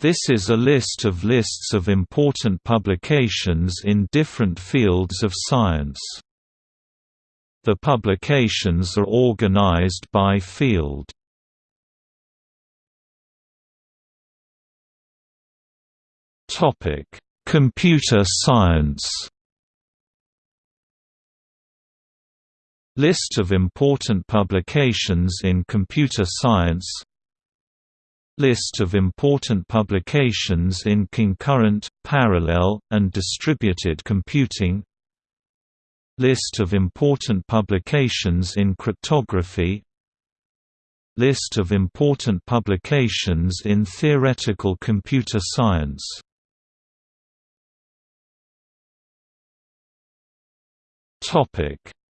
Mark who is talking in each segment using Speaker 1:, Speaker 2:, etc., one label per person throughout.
Speaker 1: This is a list of lists of important publications in different fields of science. The publications are organized by field. Topic: Computer science. List of important publications in computer science List of important publications in concurrent, parallel, and distributed computing. List of important publications in cryptography. List of important publications in theoretical computer science.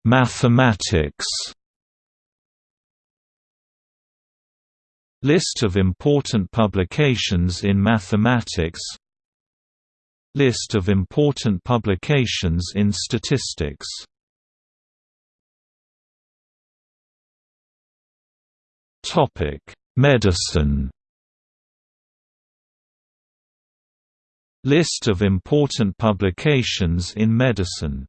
Speaker 1: Mathematics List of important publications in mathematics. List of important publications in statistics. Topic Medicine. List of important publications in medicine.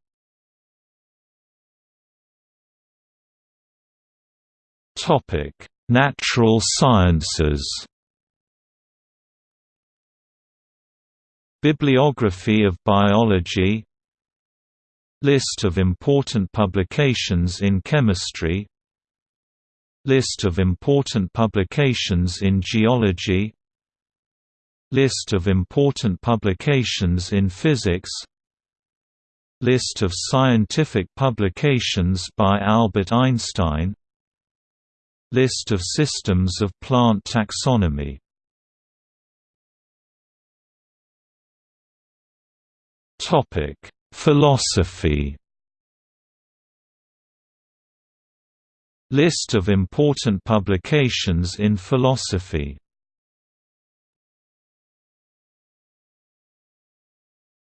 Speaker 1: Topic Natural sciences. Bibliography of biology. List of important publications in chemistry. List of important publications in geology. List of important publications in physics. List of scientific publications by Albert Einstein List of systems of plant taxonomy Topic: Philosophy. List of important publications in philosophy.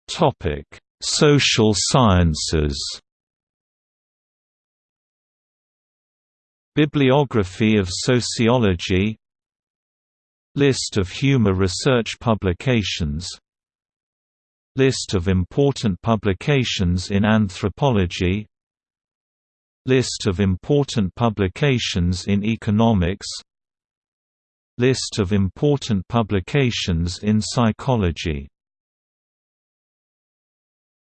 Speaker 1: Topic: Social sciences. Bibliography of sociology List of humor research publications List of important publications in anthropology List of important publications in economics List of important publications in psychology